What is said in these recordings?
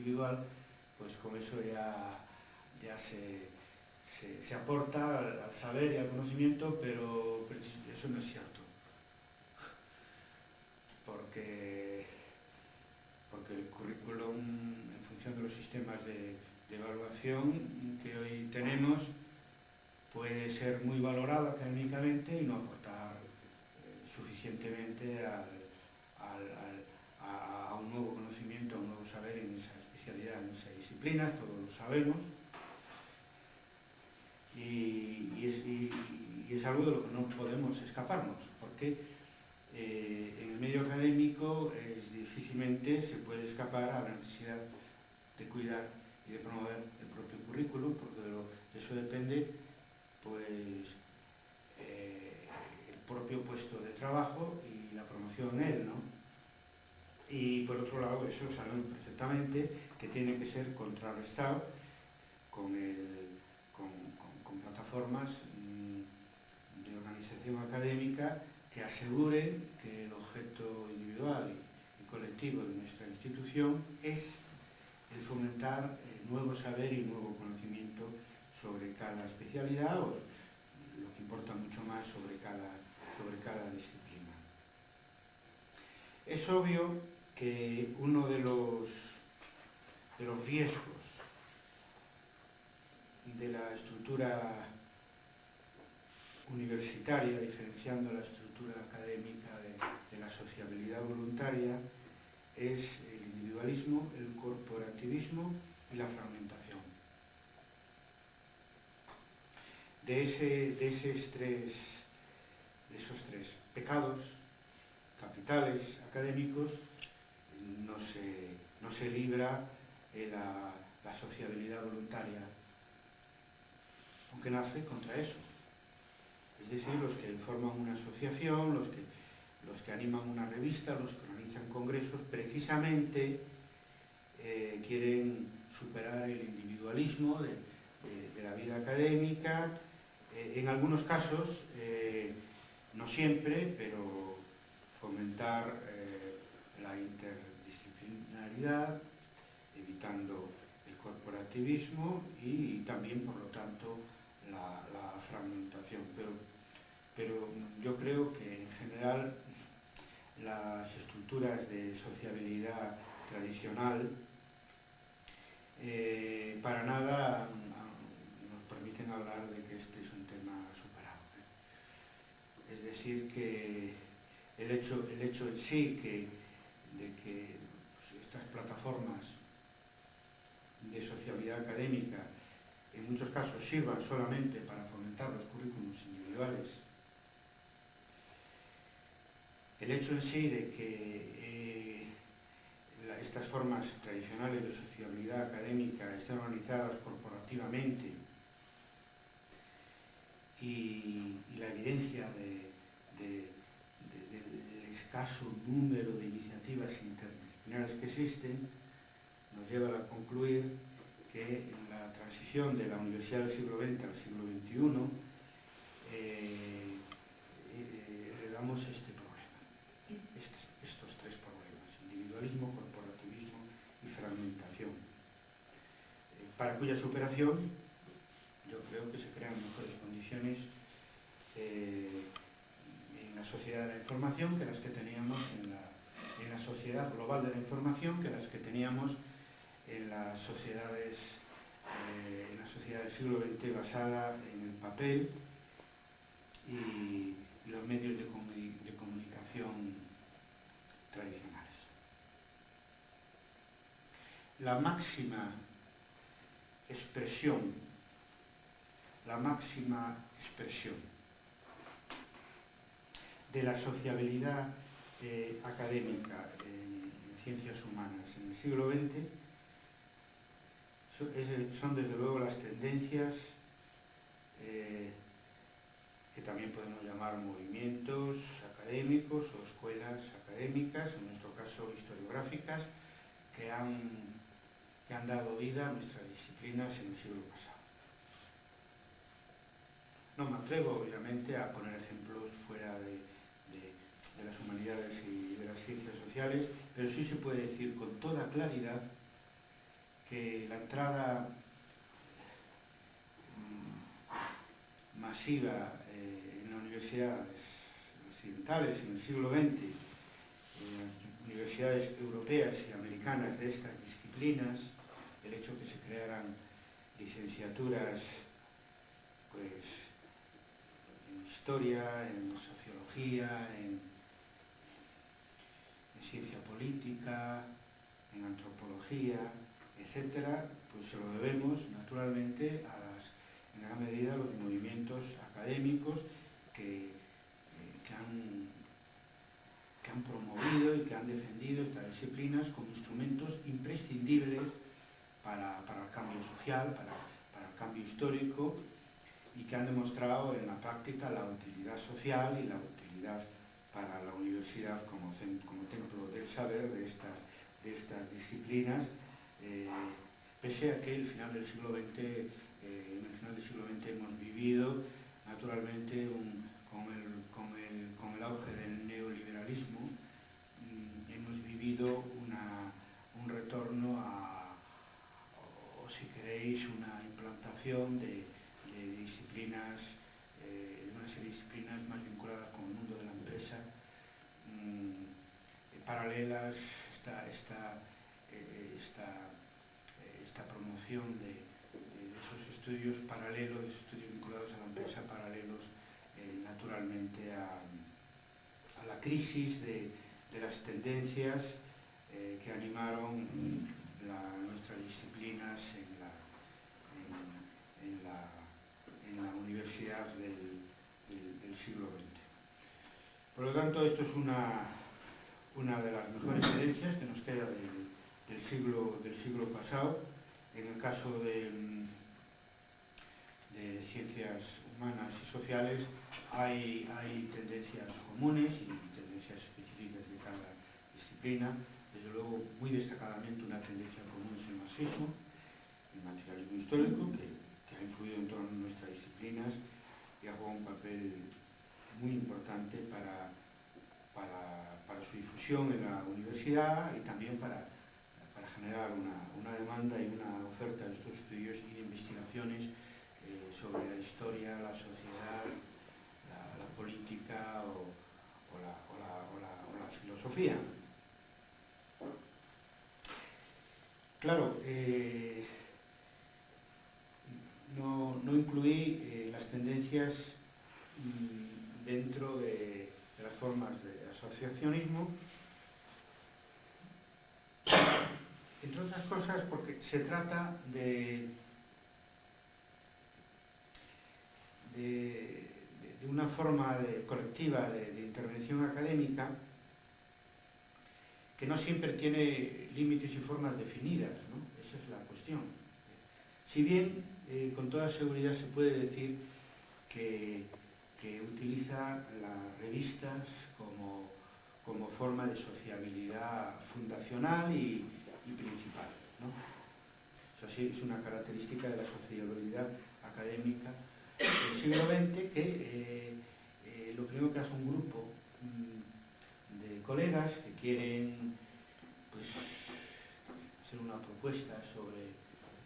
individual, pues con eso ya, ya se, se, aporta al, saber y al conocimiento, pero, eso no es cierto. Porque, porque el currículum, en función de los sistemas de, evaluación que hoy tenemos, puede ser muy valorado académicamente y no aportar eh, suficientemente al, a, un nuevo conocimiento, a un nuevo saber en esa especialidad, en esa disciplina, todos lo sabemos. Y, es, algo de lo que no podemos escaparnos, porque eh, en el medio académico difícilmente se puede escapar a la necesidad de cuidar y de promover el propio currículum, porque de, eso depende pues, eh, el propio puesto de trabajo y la promoción en él, ¿no? Y por otro lado, eso sabemos perfectamente que tiene que ser contrarrestado con, plataformas mm, de organización académica que aseguren que el objeto individual y, colectivo de nuestra institución es el fomentar eh, nuevo saber y nuevo conocimiento sobre cada especialidad o lo que importa mucho más sobre cada, sobre cada disciplina. Es obvio que uno de los, de los riesgos de la estructura universitaria, diferenciando la estructura académica de, la sociabilidad voluntaria, es el individualismo, el corporativismo y la fragmentación. De, ese, de, esos tres, de esos tres pecados capitales académicos no se, no se libra la, la sociabilidad voluntaria, aunque nace contra eso. Es decir, los que forman una asociación, los que, los que animan una revista, los que organizan congresos, precisamente eh, quieren superar el individualismo de, la vida académica, eh, en algunos casos, eh, no siempre, pero fomentar la evitando el corporativismo y, también, por lo tanto, la, fragmentación. Pero, pero yo creo que, en general, las estructuras de sociabilidad tradicional eh, para nada nos permiten hablar de que este es un tema superado. ¿eh? Es decir, que el hecho, el hecho en sí que de que estas plataformas de sociabilidad académica en muchos casos sirvan solamente para fomentar los currículums individuales. El hecho en sí de que eh, estas formas tradicionales de sociabilidad académica estén organizadas corporativamente y, la evidencia de del escaso número de iniciativas interdisciplinares que existen, nos lleva a concluir que en la transición de la universidad del siglo XX al siglo XXI eh, eh, heredamos este problema, estos, tres problemas, individualismo, corporativismo y fragmentación, eh, para cuya superación yo creo que se crean mejores condiciones en la sociedad de la información que las que teníamos en la, en la sociedad global de la información que las que teníamos en las sociedades eh, en la sociedad del siglo XX basada en el papel y, los medios de, de comunicación tradicionales. La máxima expresión, la máxima expresión de la sociabilidad eh, académica en ciencias humanas en el siglo XX son desde luego las tendencias eh, que también podemos llamar movimientos académicos o escuelas académicas, en nuestro caso historiográficas, que han, que han dado vida a nuestras disciplinas en el siglo pasado. No me atrevo, obviamente, a poner ejemplos fuera de, de, las humanidades y de las ciencias sociales, pero sí se puede decir con toda claridad que la entrada mm, masiva eh, en las universidades occidentales en el siglo XX, en las universidades europeas y americanas de estas disciplinas, el hecho que se crearan licenciaturas pues, en historia, en sociología, en, en ciencia política, en antropología, etcétera, pues se lo debemos naturalmente a las, en gran medida a los movimientos académicos que, eh, que, han, que han promovido y que han defendido estas disciplinas como instrumentos imprescindibles para, para el cambio social, para, para el cambio histórico y que han demostrado en la práctica la utilidad social y la utilidad para la universidad como, como templo del saber de estas, de estas disciplinas, eh, pese a que el final del siglo XX, eh, en el final del siglo XX hemos vivido naturalmente con, el, con, el, con, el, auge del neoliberalismo, mmm, hemos vivido una, un retorno a, o si queréis, una implantación de, de disciplinas, eh, una serie de disciplinas más vinculadas con empresa, mmm, paralelas, esta, esta, eh, eh, esta promoción de, esos estudios paralelos, estudios vinculados a la empresa, paralelos eh, naturalmente a, la crisis de, las tendencias eh, que animaron nuestras disciplinas en la, en, la en la universidad del, del, siglo XX. Por lo tanto, esto es una, una de las mejores herencias que nos queda del, siglo, del siglo pasado. En el caso de, ciencias humanas y sociales hay, hay tendencias comunes y tendencias específicas de cada disciplina. Desde luego, muy destacadamente una tendencia común es el marxismo, el materialismo histórico, que ha influido en todas nuestras disciplinas y ha jugado un papel muy importante para, para, su difusión en la universidad y también para, para generar una, una, demanda y una oferta de estos estudios y investigaciones eh, sobre la historia, la sociedad, la, política o, la, filosofía. Claro, eh, no, no incluí eh, las tendencias mmm, dentro de, las formas de asociacionismo, entre otras cosas porque se trata de, de, una forma colectiva de, de intervención académica que no siempre tiene límites y formas definidas, ¿no? esa es la cuestión. Si bien eh, con toda seguridad se puede decir que, que utiliza las revistas como, como, forma de sociabilidad fundacional y, principal. ¿no? Sí, es una característica de la sociabilidad académica del siglo XX que eh, eh, lo primero que hace un grupo mmm, de colegas que quieren pues, hacer una propuesta sobre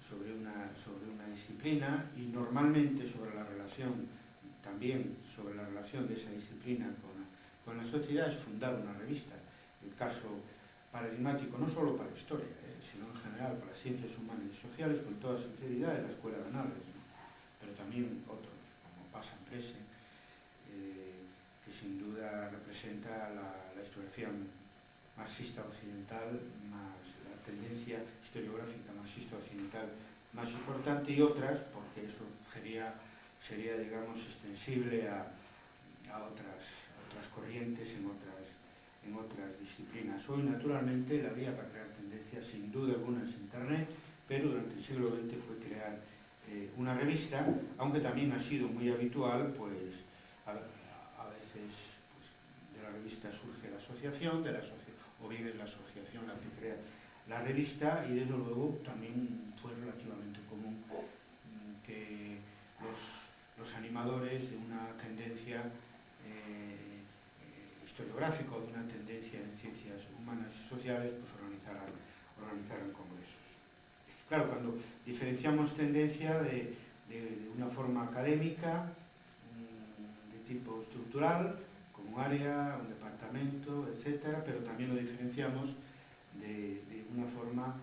sobre una, sobre una disciplina y normalmente sobre la relación, también sobre la relación de esa disciplina con la, con la sociedad es fundar una revista. El caso paradigmático no solo para historia, eh, sino en general para ciencias humanas y sociales, con toda sinceridad, en la Escuela de ¿no? pero también otros, como Pasa Prese, eh, que sin duda representa la, la historiografía marxista occidental, más la tendencia historiográfica marxista occidental más importante y otras, porque eso sería, sería digamos, extensible a, a, otras, otras corrientes en otras, en otras disciplinas. Hoy, naturalmente, la vía para crear tendencias, sin duda alguna, es Internet, pero durante el siglo XX fue crear eh, una revista, aunque también ha sido muy habitual, pues, a, veces pues, de la revista surge la asociación, de la o bien es la asociación la que crea la revista y desde luego también fue relativamente común mm, que los, los animadores de una tendencia eh, historiográfica o de una tendencia en ciencias humanas y sociales, pues organizaran, organizaran congresos. Claro, cuando diferenciamos tendencia de, de, de una forma académica, mm, de tipo estructural, como un área, un departamento, etcétera, pero también lo diferenciamos de, de una forma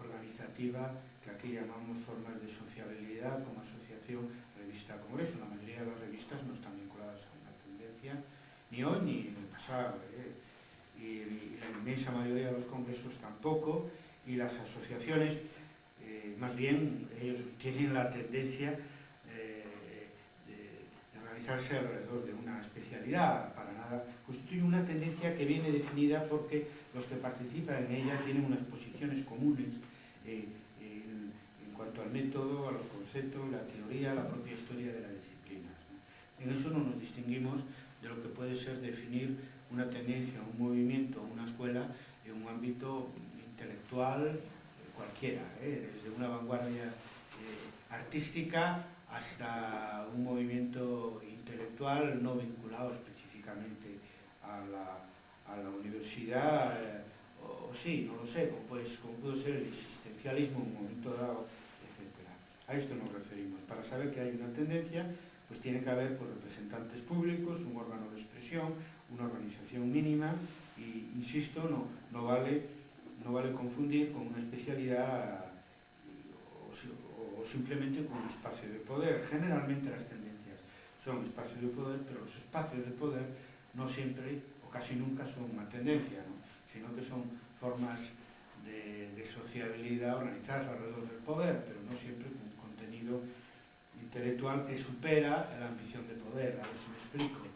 organizativa que aquí llamamos formas de sociabilidad como asociación revista, congreso. La mayoría de las revistas no están vinculadas a una tendencia, ni hoy ni en el pasado. ¿eh? Y, la inmensa mayoría de los congresos tampoco, y las asociaciones, eh, más bien, ellos tienen la tendencia eh, de, realizarse alrededor de una especialidad, para nada, constituye una tendencia que viene definida porque los que participan en ella tienen unas posiciones comunes al método, a los conceptos, la teoría, la propia historia de las disciplinas. En eso no nos distinguimos de lo que puede ser definir una tendencia, un movimiento, una escuela en un ámbito intelectual eh, cualquiera, ¿eh? desde una vanguardia eh, artística hasta un movimiento intelectual no vinculado específicamente a la, universidad, o, sí, no lo sé, como, pues, como pudo ser el existencialismo en un momento dado. A isto nos referimos. Para saber que hai unha tendencia, pois tiene que haber pues, representantes públicos, un órgano de expresión, unha organización mínima, e insisto, no, no, vale, no vale confundir con unha especialidade o, o simplemente con un espacio de poder. Generalmente as tendencias son espacios de poder, pero os espacios de poder non sempre, ou casi nunca, son unha tendencia, ¿no? sino que son formas de, de sociabilidade organizadas alrededor del poder, pero non sempre con intelectual que supera la ambición de poder, a ver si me explico.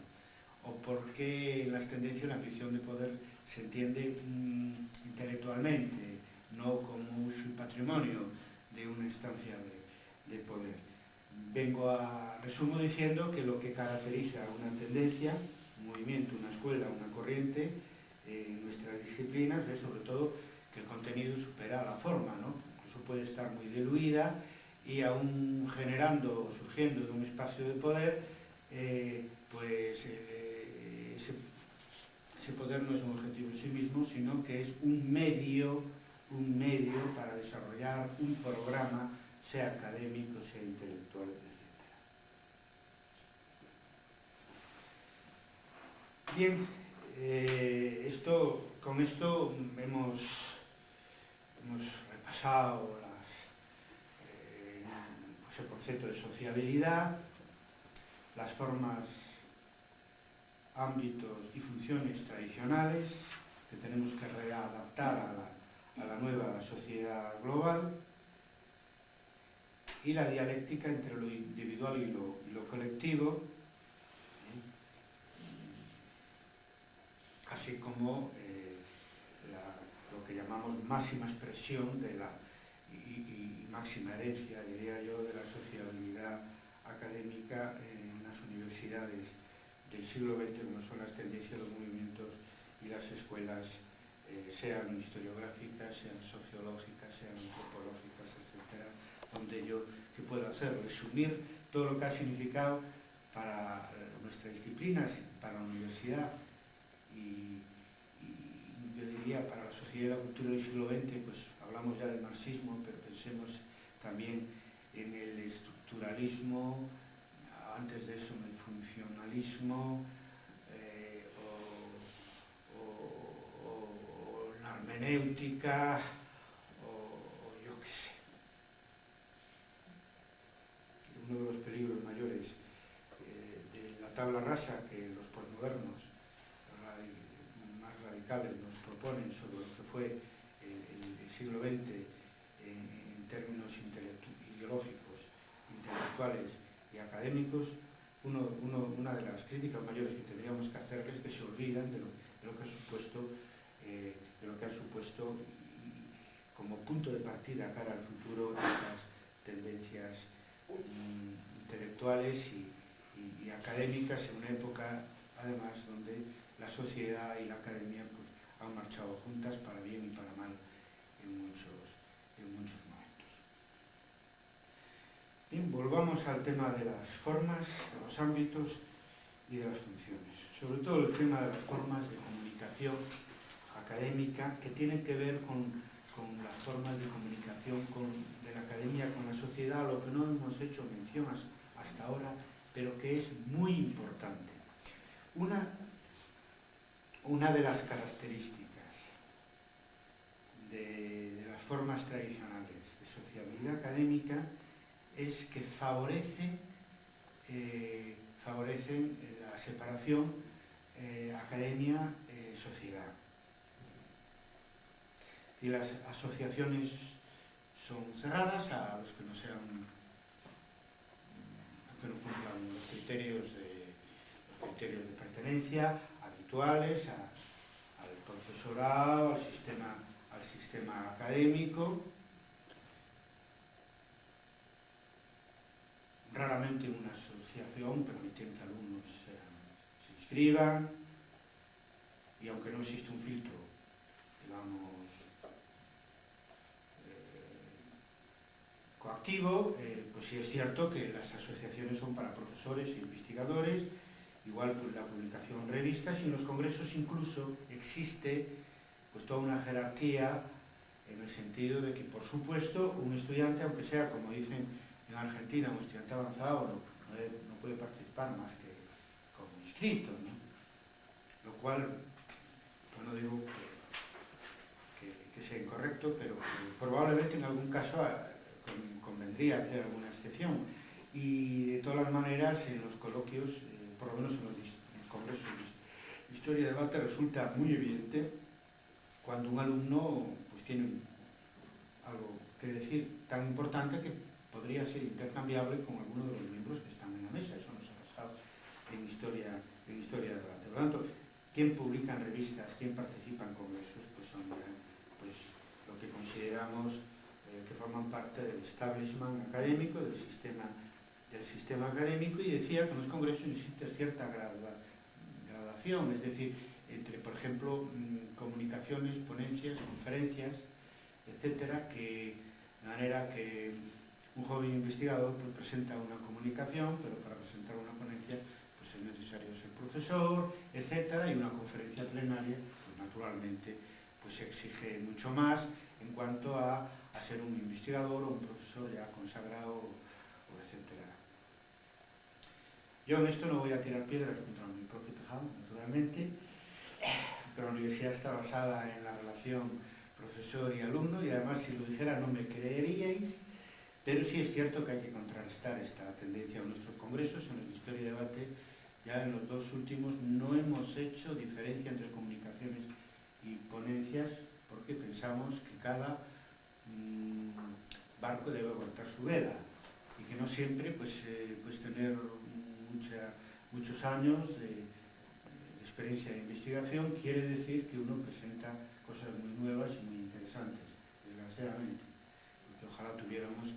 O porque en las tendencias la ambición de poder se entiende mmm, intelectualmente, no como uso y patrimonio de una instancia de, de poder. Vengo a resumo diciendo que lo que caracteriza una tendencia un movimiento, una escuela, una corriente en nuestras disciplinas es sobre todo que el contenido supera la forma, ¿no? incluso puede estar muy diluida y aún generando, surgiendo un espacio de poder, eh, pues, eh, ese, ese poder no es un objetivo en sí mismo, sino que es un medio, un medio para desarrollar un programa, sea académico, sea intelectual, etc. Bien, eh, esto, con esto hemos, hemos repasado la el concepto de sociabilidad, las formas, ámbitos y funciones tradicionales que tenemos que readaptar a la, a la nueva sociedad global y la dialéctica entre lo individual y lo, colectivo, así como eh, lo que llamamos máxima expresión de la, máxima herencia, diría yo, de la sociabilidad académica en las universidades del siglo XX, como son las tendencias, los movimientos y las escuelas, eh, sean historiográficas, sean sociológicas, sean antropológicas, etc., donde yo, ¿qué puedo hacer? Resumir todo lo que ha significado para eh, nuestra disciplina, para la universidad, y, yo diría para la sociedad y la cultura del siglo XX, pues hablamos ya del marxismo, pero pensemos también en el estructuralismo, antes de eso en el funcionalismo, eh, o, o, la hermenéutica, o, yo qué sé. Uno de los peligros mayores eh, de la tabla rasa que los posmodernos radicales nos proponen sobre lo que fue el, el siglo XX términos ideológicos, intelectuales y académicos, una de las críticas mayores que tendríamos que hacerles es que se olvidan de lo, que ha supuesto, eh, de lo que han supuesto como punto de partida cara al futuro estas tendencias mm, intelectuales y, académicas en una época además donde la sociedad y la academia pues, han marchado juntas para bien y para mal en muchos, en muchos. Bien, volvamos al tema de las formas, de los ámbitos y de las funciones. Sobre todo el tema de las formas de comunicación académica que tienen que ver con, con las formas de comunicación con, de la academia con la sociedad, lo que no hemos hecho mención hasta ahora, pero que es muy importante. Una, una de las características de, de las formas tradicionales de sociabilidad académica es que favorece, eh, favorecen la separación eh, academia-sociedad. Eh, y las asociaciones son cerradas a los que no sean a que no cumplan los criterios de, los criterios de pertenencia habituales a, al profesorado, al sistema, al sistema académico Raramente una asociación permitiendo que alumnos sean, se inscriban y aunque no existe un filtro, digamos, coactivo, eh, pues sí es cierto que las asociaciones son para profesores e investigadores, igual pues, la publicación en revistas y en los congresos incluso existe pues toda una jerarquía en el sentido de que, por supuesto, un estudiante, aunque sea, como dicen en Argentina, un estudiante avanzado, no, puede participar más que como inscrito. Lo cual, no digo que, sea incorrecto, pero probablemente en algún caso convendría hacer alguna excepción. Y de todas las maneras, en los coloquios, eh, por lo menos en los, en los congresos de historia de debate, resulta muy evidente cuando un alumno pues, tiene algo que decir tan importante que podría ser intercambiable con alguno de los miembros que están en la mesa. Eso nos ha pasado en historia, en historia de debate. Por lo tanto, quién publica en revistas, quién participa en congresos, pues son ya pues, lo que consideramos eh, que forman parte del establishment académico, del sistema, del sistema académico, y decía que en los congresos existe cierta gradua, gradación, es decir, entre, por ejemplo, mm, comunicaciones, ponencias, conferencias, etcétera, que, de manera que un joven investigador pues, presenta una comunicación, pero para presentar una ponencia pues, es necesario ser profesor, etcétera, y una conferencia plenaria, pues naturalmente, pues se exige mucho más en cuanto a a ser un investigador o un profesor ya consagrado, o etc. Yo en esto no voy a tirar piedras contra mi propio tejado, naturalmente, pero la universidad está basada en la relación profesor y alumno, y además si lo dijera no me creeríais, pero sí es cierto que hay que contrarrestar esta tendencia en nuestros congresos, en el Historia y Debate, ya en los dos últimos no hemos hecho diferencia entre comunicaciones y ponencias, porque pensamos que cada barco debe aguantar su vela y que no siempre pues, eh, pues tener mucha, muchos años de, de, experiencia de investigación quiere decir que uno presenta cosas muy nuevas y muy interesantes, desgraciadamente, porque ojalá tuviéramos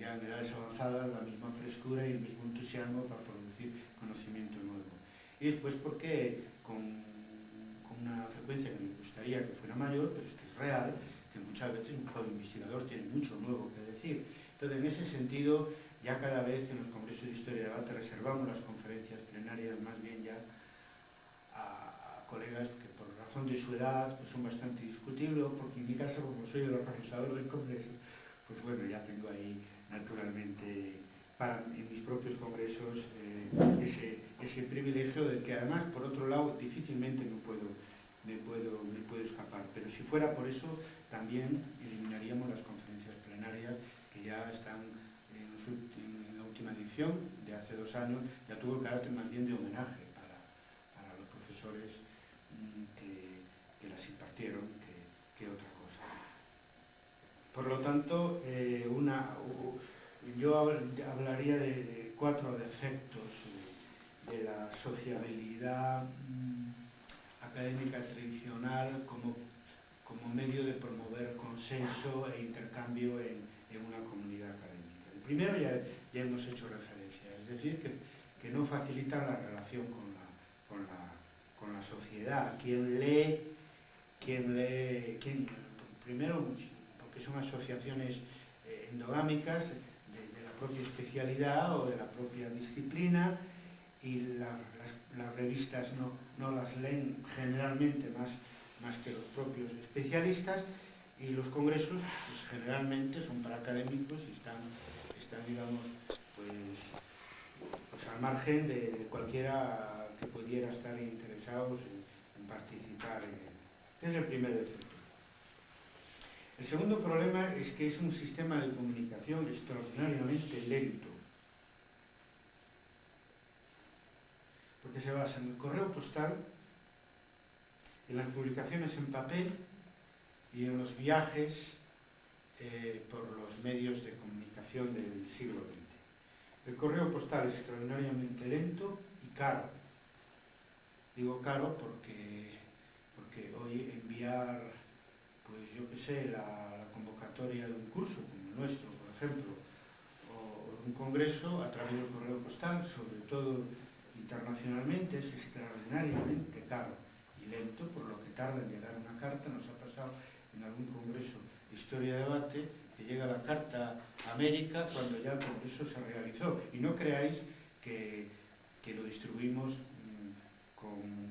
ya en edades avanzadas la misma frescura y el mismo entusiasmo para producir conocimiento nuevo. Y después porque con, con una frecuencia que me gustaría que fuera mayor, pero es que es real, que muchas veces un joven investigador tiene mucho nuevo que decir. Entonces, en ese sentido, ya cada vez en los congresos de historia y debate reservamos las conferencias plenarias más bien ya a, a colegas que por razón de su edad pues son bastante discutibles, porque en mi caso, como soy el organizador del congreso, pues bueno, ya tengo ahí naturalmente para en mis propios congresos eh, ese, ese privilegio del que además, por otro lado, difícilmente me puedo, me, puedo, me puedo escapar. Pero si fuera por eso, también eliminaríamos las conferencias plenarias que ya están en, la última edición de hace dos años, ya tuvo el carácter más bien de homenaje para, para los profesores mm, que, que, las impartieron que, que, otra. Por lo tanto, eh, una, yo hablaría de, cuatro defectos de la sociabilidad mmm, académica tradicional como como medio de promover consenso e intercambio en, en una comunidad académica. El primero ya, ya hemos hecho referencia, es decir, que, que no facilita la relación con la, con la, con la sociedad. Quien lee, quien lee, quien, primero porque son asociaciones eh, endogámicas de, la propia especialidad o de la propia disciplina y la, las, revistas no, no las leen generalmente más más que los propios especialistas Y los congresos pues, generalmente son para académicos y están, están digamos, pues, pues al margen de, cualquiera que pudiera estar interesados en, participar en es el primer defecto. El segundo problema es que es un sistema de comunicación extraordinariamente lento. Porque se basa en el correo postal, en las publicaciones en papel y en los viajes eh, por los medios de comunicación del siglo XX. El correo postal es extraordinariamente lento y caro. Digo caro porque, porque hoy enviar yo que sé, la, la convocatoria de un curso, como el nuestro, por ejemplo, o, o un congreso a través del correo postal, sobre todo internacionalmente, es extraordinariamente caro y lento, por lo que tarda en llegar una carta, nos ha pasado en algún congreso historia de debate, que llega la carta a América cuando ya el congreso se realizó. Y no creáis que, que lo distribuimos mmm, con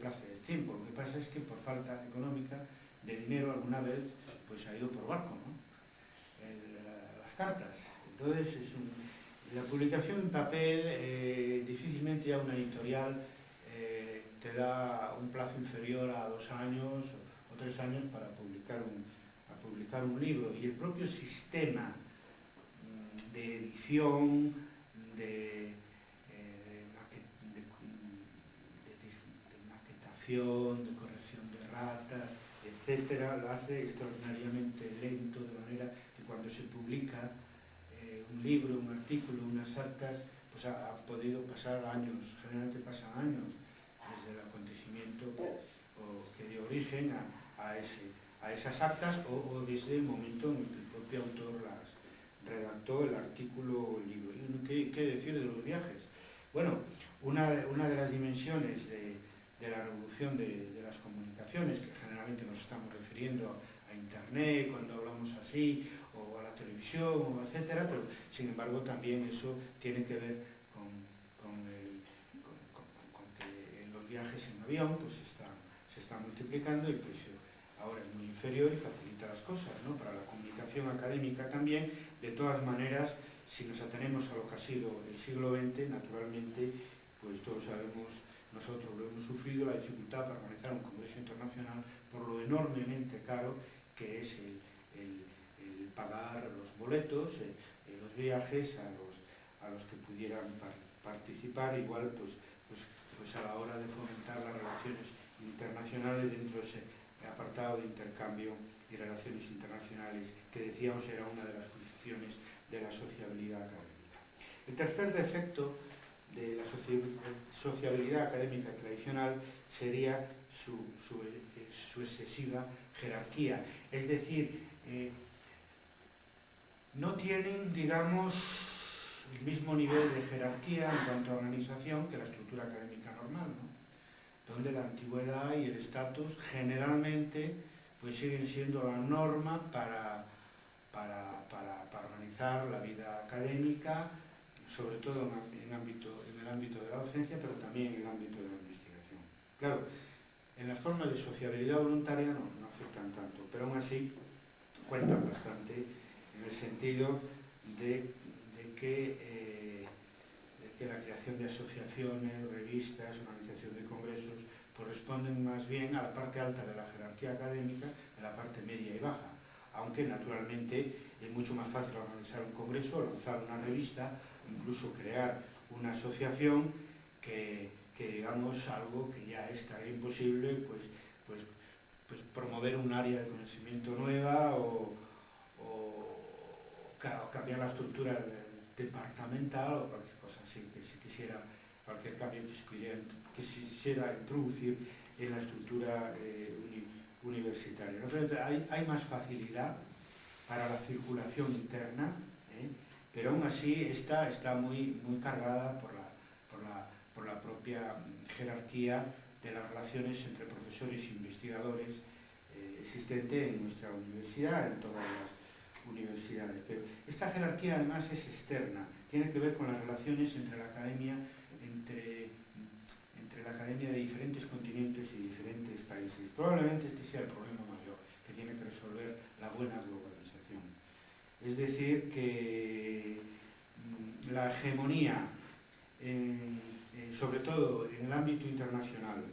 plazo de tiempo. Lo que pasa es que por falta económica de dinero alguna vez pues ha ido por barco, ¿no? Las cartas. Entonces es un, la publicación en papel eh, difícilmente ya una editorial eh, te da un plazo inferior a dos años o, tres años para publicar un, publicar un libro y el propio sistema mmm, de edición de de corrección de ratas, etcétera, lo hace extraordinariamente lento, de manera que cuando se publica eh, un libro, un artículo, unas actas, pues ha, podido pasar años, generalmente pasan años desde el acontecimiento que dio origen a, a, esas actas o, desde el momento en que el propio autor las redactó el artículo o el libro. ¿Y qué, decir de los viajes? Bueno, una de las dimensiones de, de la revolución de, de, las comunicaciones, que generalmente nos estamos refiriendo a Internet cuando hablamos así, o a la televisión, o etcétera, pero sin embargo también eso tiene que ver con, con, que los viajes en avión pues se está multiplicando y el precio ahora es muy inferior y facilita las cosas, ¿no? Para la comunicación académica también, de todas maneras, si nos atenemos a lo que ha sido el siglo XX, naturalmente, pues todos sabemos Nosotros lo hemos sufrido, la dificultad para organizar un congreso internacional por lo enormemente caro que es el, el, el pagar los boletos, eh, eh, los viajes a los, a los que pudieran par participar, igual pues, pues, pues a la hora de fomentar las relaciones internacionales dentro de ese apartado de intercambio y relaciones internacionales que decíamos era una de las condiciones de la sociabilidad académica. El tercer defecto de la sociabilidad académica tradicional sería su, su, su excesiva jerarquía. Es decir, eh, no tienen, digamos, el mismo nivel de jerarquía en cuanto a organización que la estructura académica normal, ¿no? donde la antigüedad y el estatus generalmente pues siguen siendo la norma para, para, para, para organizar la vida académica, sobre todo en, ámbito, el ámbito de la docencia, pero también en el ámbito de la investigación. Claro, en las formas de sociabilidad voluntaria no, no afectan tanto, pero aún así cuentan bastante en el sentido de, de que, eh, de que la creación de asociaciones, revistas, organización de congresos, corresponden más bien a la parte alta de la jerarquía académica, de la parte media y baja, aunque naturalmente es mucho más fácil organizar un congreso, lanzar una revista, incluso crear una asociación que, que digamos algo que ya estaría imposible pues, pues, pues promover un área de conocimiento nueva o, o, cambiar la estructura departamental o cualquier cosa así, que si quisiera cualquier cambio que se quisiera, que se introducir en la estructura eh, uni, universitaria. ¿no? Hay, hay más facilidad para la circulación interna. Pero aún así esta está muy, muy cargada por la, por, la, por la propia jerarquía de las relaciones entre profesores e investigadores eh, existente en nuestra universidad, en todas las universidades. Pero esta jerarquía además es externa, tiene que ver con las relaciones entre la academia, entre, entre la academia de diferentes continentes y diferentes países. Probablemente este sea el problema mayor que tiene que resolver la buena globalización. Es decir, que mm, la hegemonía, sobre todo en el ámbito internacional,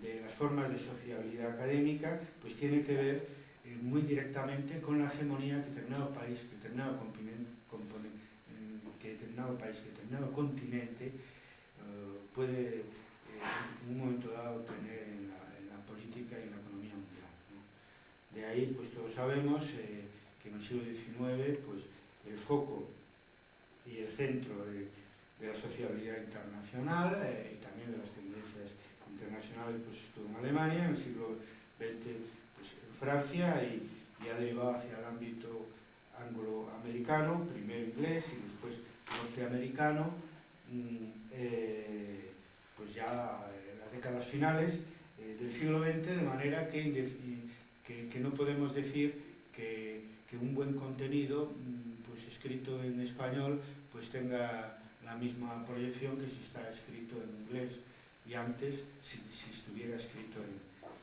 de las formas de sociabilidad académica, pues tiene que ver eh, muy directamente con la hegemonía que determinado país, determinado continente, que determinado país, determinado continente eh, puede eh, en un momento dado tener en la, política y en la economía mundial. De ahí, pues todos sabemos en el siglo XIX, pues el foco y el centro de, la sociabilidad internacional y también de las tendencias internacionales pues estuvo en Alemania, en el siglo XX pues, en Francia y, y ha derivado hacia el ámbito angloamericano, primero inglés y después norteamericano, mmm, eh, pues ya en las décadas finales eh, del siglo XX, de manera que, que no podemos decir que, que, un buen contenido mmm, pues escrito en español pues tenga la misma proyección que si está escrito en inglés y antes si, si estuviera escrito en,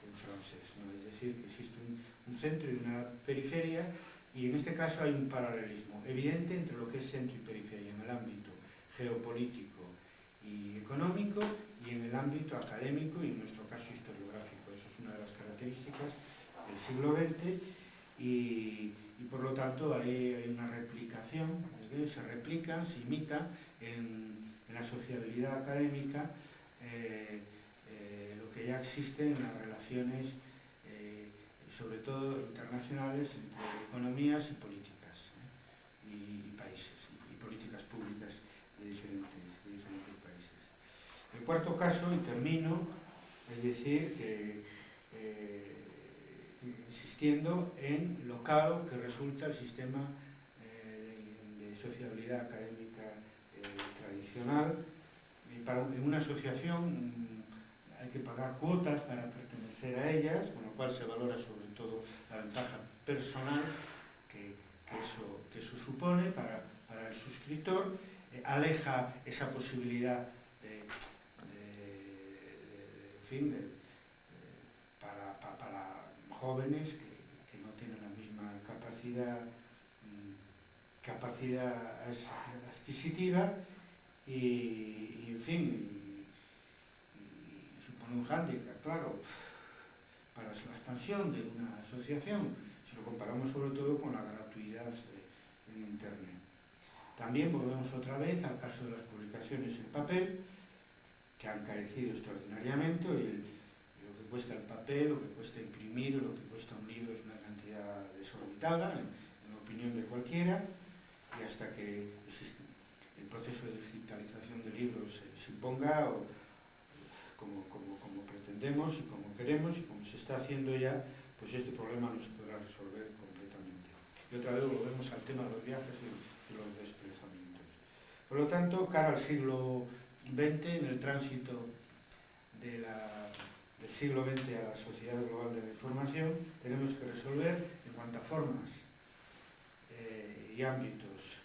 en francés. ¿no? Es decir, que existe un, un centro y una periferia y en este caso hay un paralelismo evidente entre lo que es centro y periferia en el ámbito geopolítico y económico y en el ámbito académico y en nuestro caso historiográfico. Eso es una de las características del siglo XX y, y por lo tanto ahí hay una replicación, se replica, se imita en, la sociabilidad académica eh, eh, lo que ya existe en las relaciones, eh, sobre todo internacionales, entre economías y políticas, y, países, y, políticas públicas de diferentes, países. El cuarto caso, y termino, es decir, que insistiendo en lo caro que resulta el sistema eh, de sociabilidad académica tradicional, para, en una asociación mm, hay que pagar cuotas para pertenecer a ellas, con lo cual se valora sobre todo la ventaja personal que, eso, que eso supone para, para el suscriptor, eh, aleja esa posibilidad de, de, de, para, para, para, jóvenes que, que, no tienen la misma capacidad, mm, capacidad adquisitiva y, en fin, supone un hándicap, claro, para la expansión de una asociación, si lo comparamos sobre todo con la gratuidad en Internet. También volvemos otra vez al caso de las publicaciones en papel, que han carecido extraordinariamente, cuesta el papel, lo que cuesta imprimir, lo que cuesta un libro es una cantidad desorbitada, en, la opinión de cualquiera, y hasta que el proceso de digitalización de libros se imponga como, como, pretendemos y como queremos y como se está haciendo ya, pues este problema no se podrá resolver completamente. Y otra vez volvemos al tema de los viajes y los desplazamientos. Por lo tanto, cara al siglo XX, en el tránsito de la, del siglo XX a la sociedad global de la información, tenemos que resolver en cuanto a formas eh, y ámbitos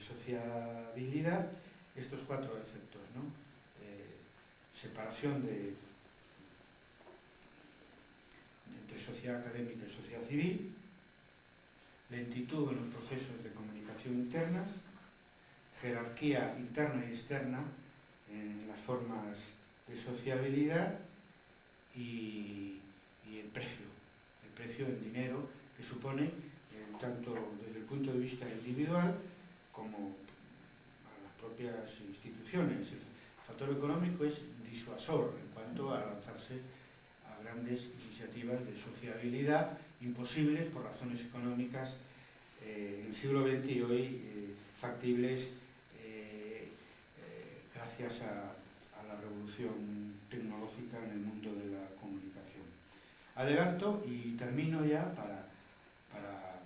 sociabilidad estos cuatro efectos, ¿no? Eh, separación de, entre sociedad académica y sociedad civil, lentitud en los procesos de comunicación internas, jerarquía interna y externa en las formas de sociabilidad y, el precio, el precio en dinero que supone, eh, tanto desde el punto de vista individual como a las propias instituciones. El factor económico es disuasor en cuanto a lanzarse a grandes iniciativas de sociabilidad imposibles por razones económicas eh, en el siglo XX y hoy eh, factibles gracias a, la revolución tecnológica en el mundo. Adelanto y termino ya para, para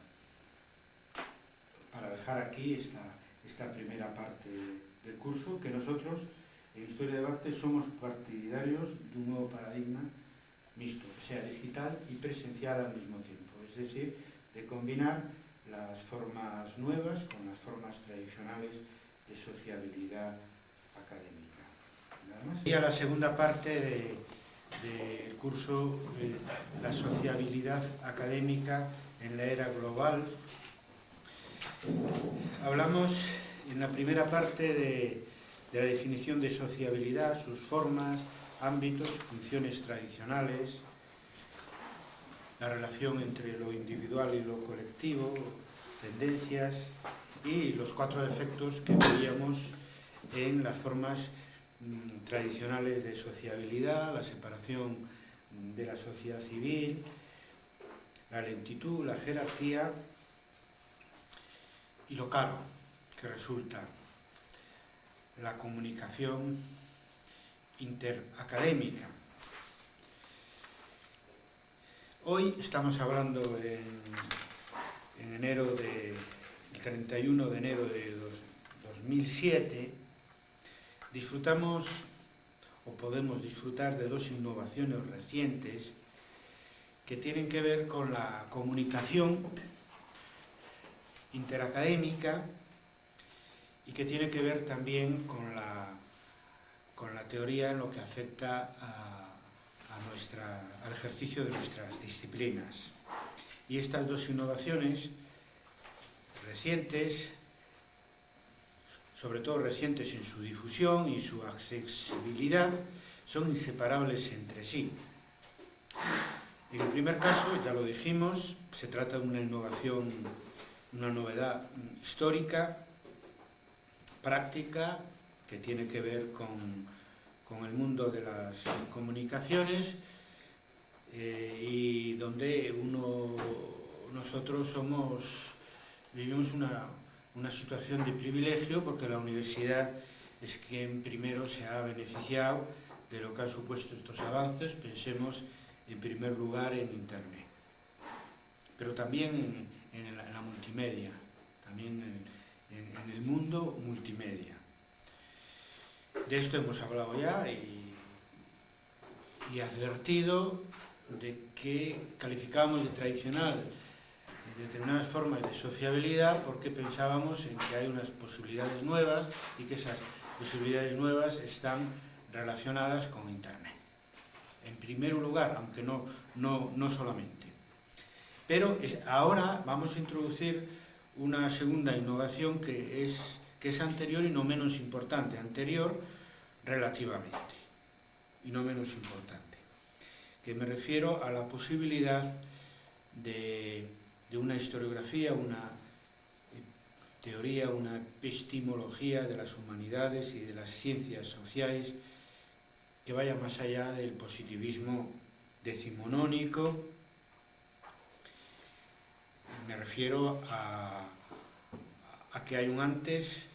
para dejar aquí esta, esta primera parte del curso, que nosotros en Historia de Debate somos partidarios de un nuevo paradigma mixto, que sea digital y presencial al mismo tiempo, es decir, de combinar las formas nuevas con las formas tradicionales de sociabilidad académica. Y a la segunda parte del de curso la sociabilidad académica en la era global. Hablamos en la primera parte de, de la definición de sociabilidad, sus formas, ámbitos, funciones tradicionales, la relación entre lo individual y lo colectivo, tendencias y los cuatro efectos que veíamos en las formas tradicionales de sociabilidad, la separación de la sociedad civil, la lentitud, la jerarquía y lo caro que resulta la comunicación interacadémica. Hoy estamos hablando en, en enero de, el 31 de enero de dos, 2007, disfrutamos o podemos disfrutar de dos innovaciones recientes que tienen que ver con la comunicación interacadémica y que tiene que ver también con la, con la teoría en lo que afecta a, nuestra, al ejercicio de nuestras disciplinas. Y estas dos innovaciones recientes, sobre todo recientes en su difusión y su accesibilidad, son inseparables entre sí. En el primer caso, ya lo dijimos, se trata de una innovación, una novedad histórica, práctica, que tiene que ver con, con el mundo de las comunicaciones eh, y donde uno, nosotros somos vivimos una, una situación de privilegio porque la universidad es quien primero se ha beneficiado de lo que han supuesto estos avances, pensemos en primer lugar en Internet, pero también en, la, multimedia, también en, en, el mundo multimedia. De esto hemos hablado ya y, y advertido de que calificamos de tradicional determinadas formas de sociabilidad porque pensábamos en que hay unas posibilidades nuevas y que esas posibilidades nuevas están relacionadas con Internet. En primer lugar, aunque no, no, no solamente. Pero ahora vamos a introducir una segunda innovación que es, que es anterior y no menos importante. Anterior relativamente y no menos importante. Que me refiero a la posibilidad de de una historiografía, una eh, teoría, una epistemología de las humanidades y de las ciencias sociales que vaya más allá del positivismo decimonónico. Me refiero a, a que hay un antes